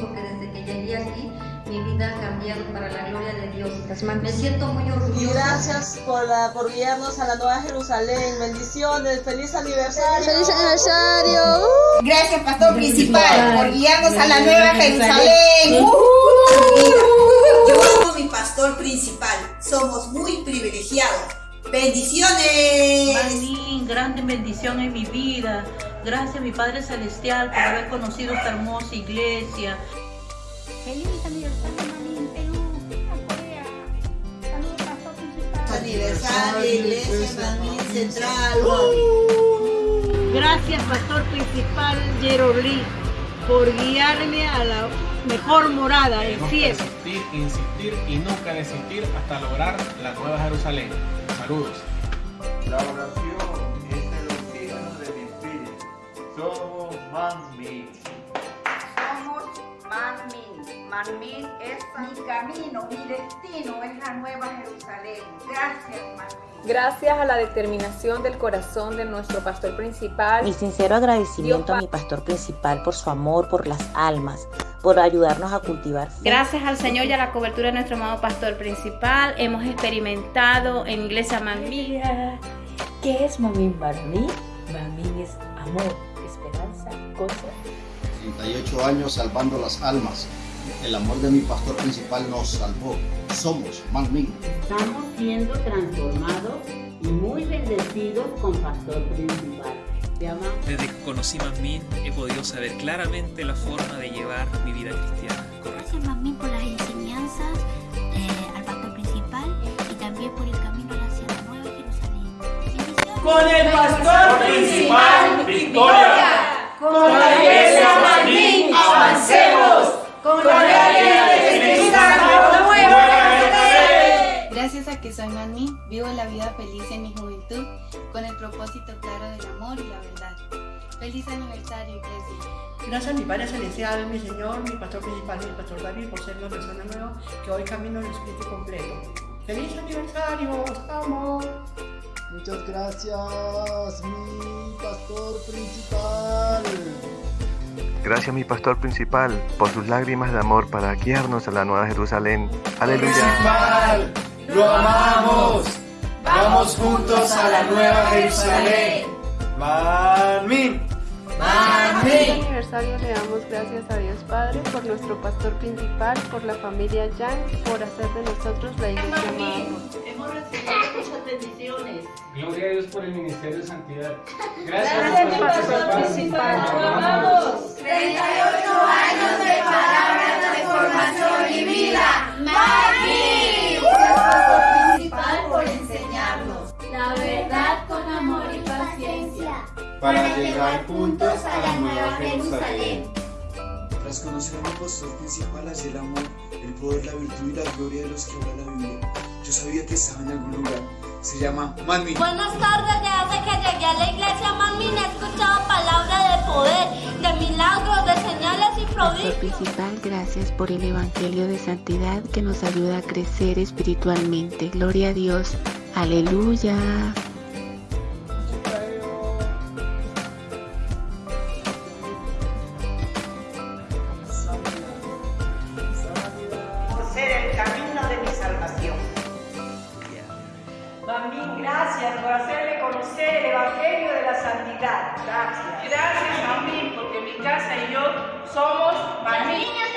porque desde que llegué aquí mi vida ha cambiado para la gloria de Dios. Me siento muy orgullosa. Gracias por, la- por guiarnos a la Nueva Jerusalén. Bendiciones. Feliz aniversario. ¡Feliz aniversario! Gracias, pastor principal, por guiarnos a la nueva Jerusalén. Yo a mi pastor principal. Somos muy privilegiados. Bendiciones. Manín, grande bendición en mi vida. Gracias, mi Padre Celestial, por haber conocido esta hermosa iglesia. Feliz aniversario, mami, en Perú, en Corea. Saludos, pastor principal. Aniversario, Iglesia Manín Central. Gracias, Pastor Principal Jerolí, por guiarme a la mejor morada, que cielo. resistir, insistir y nunca desistir hasta lograr la Nueva Jerusalén. Saludos. La oración es el oxígeno de mi espíritu. Somos mami. Somos Manmin. Manmin es mi camino, mi destino es la nueva Jerusalén. Gracias, Manmin. Gracias a la determinación del corazón de nuestro pastor principal. Mi sincero agradecimiento a mi pastor principal por su amor por las almas, por ayudarnos a cultivar. Gracias al Señor y a la cobertura de nuestro amado pastor principal, hemos experimentado en Iglesia Mamía. ¿Qué es Mamín para mí? Mamín es amor, esperanza, gozo. 38 años salvando las almas. El amor de mi pastor principal nos salvó. Somos Manmin. Estamos siendo transformados y muy bendecidos con Pastor Principal. Desde que conocí Mamín he podido saber claramente la forma de llevar mi vida cristiana. Gracias, mami, por las enseñanzas eh, al pastor principal y también por el camino hacia la nueva Jerusalén. Con el pastor principal, victoria. Con la iglesia Manín, avancemos. Con la Santo, nueva Jerusalén. Gracias a que soy Mami, vivo la vida feliz en mi juventud, con el propósito claro del amor y la verdad. Feliz aniversario, iglesia. Gracias a mi Padre Celestial, mi Señor, mi Pastor Principal, mi Pastor David, por ser una persona nueva que hoy camino en el Espíritu completo. ¡Feliz aniversario! ¡Os amo! Muchas gracias, mi pastor principal. Gracias mi pastor principal por sus lágrimas de amor para guiarnos a la nueva Jerusalén. Aleluya. Principal, lo amamos. Vamos juntos a la nueva Jerusalén. Mamín. En este aniversario le damos gracias a Dios Padre por nuestro pastor principal, por la familia Yang, por hacer de nosotros la iglesia amada. Hemos recibido muchas bendiciones. Gloria a Dios por el ministerio de santidad. Gracias, mi pastor principal. Lo amamos. 38 años de palabra, transformación y vida. Para llegar juntos a la nueva Jerusalén. Tras conocer a mi pastor principal hacia el amor, el poder, la virtud y la gloria de los que habla la Biblia, yo sabía que estaba en algún lugar. Se llama Manmin. Buenas tardes, desde que llegué a la iglesia Manmin he escuchado palabras de poder, de milagros, de señales y Pastor prodigios. principal, gracias por el Evangelio de Santidad que nos ayuda a crecer espiritualmente. Gloria a Dios. Aleluya. Gracias por hacerme conocer el Evangelio de la Santidad. Gracias. Gracias, Mamín, porque mi casa y yo somos Satán.